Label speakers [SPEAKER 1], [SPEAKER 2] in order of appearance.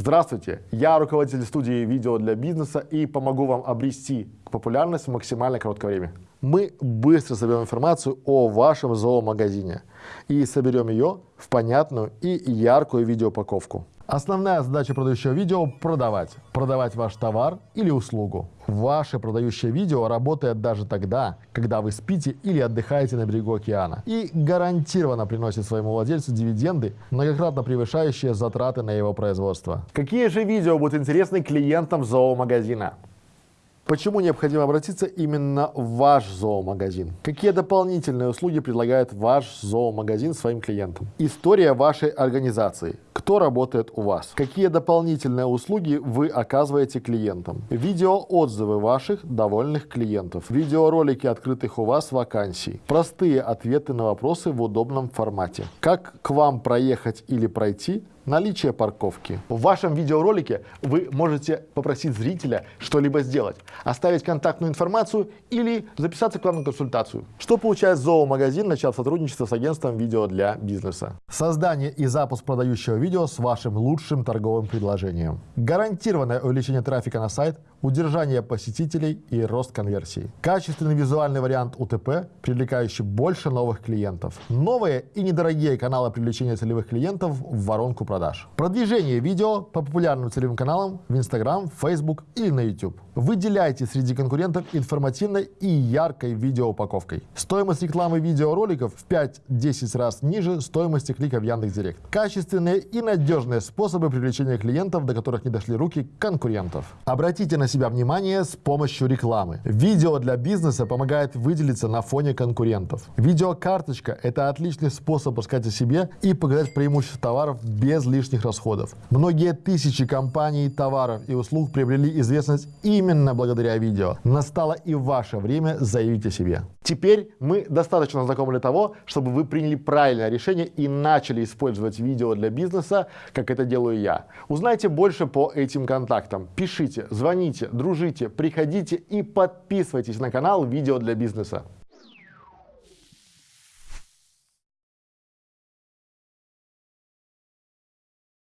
[SPEAKER 1] Здравствуйте, я руководитель студии видео для бизнеса и помогу вам обрести популярность в максимально короткое время. Мы быстро соберем информацию о вашем зоомагазине и соберем ее в понятную и яркую видеоупаковку. Основная задача продающего видео – продавать. Продавать ваш товар или услугу. Ваше продающее видео работает даже тогда, когда вы спите или отдыхаете на берегу океана. И гарантированно приносит своему владельцу дивиденды, многократно превышающие затраты на его производство. Какие же видео будут интересны клиентам зоомагазина? Почему необходимо обратиться именно в ваш зоомагазин? Какие дополнительные услуги предлагает ваш зоомагазин своим клиентам? История вашей организации. Кто работает у вас? Какие дополнительные услуги вы оказываете клиентам? Видеоотзывы ваших довольных клиентов. Видеоролики открытых у вас вакансий. Простые ответы на вопросы в удобном формате. Как к вам проехать или пройти? наличие парковки. В вашем видеоролике вы можете попросить зрителя что-либо сделать, оставить контактную информацию или записаться к вам на консультацию. Что получает зоомагазин, начав сотрудничество с агентством видео для бизнеса? Создание и запуск продающего видео с вашим лучшим торговым предложением. Гарантированное увеличение трафика на сайт, удержание посетителей и рост конверсии. Качественный визуальный вариант УТП, привлекающий больше новых клиентов. Новые и недорогие каналы привлечения целевых клиентов в воронку продаж. Продвижение видео по популярным целевым каналам в Instagram, Facebook или на YouTube. Выделяйте среди конкурентов информативной и яркой видеоупаковкой. Стоимость рекламы видеороликов в 5-10 раз ниже стоимости клика в Яндекс.Директ. Качественные и надежные способы привлечения клиентов, до которых не дошли руки конкурентов. Обратите на себя внимание с помощью рекламы. Видео для бизнеса помогает выделиться на фоне конкурентов. Видеокарточка – это отличный способ рассказать о себе и показать преимущества товаров без лишних расходов. Многие тысячи компаний, товаров и услуг приобрели известность именно благодаря видео. Настало и ваше время заявить о себе. Теперь мы достаточно знакомы для того, чтобы вы приняли правильное решение и начали использовать видео для бизнеса, как это делаю я. Узнайте больше по этим контактам. Пишите, звоните, дружите, приходите и подписывайтесь на канал «Видео для бизнеса».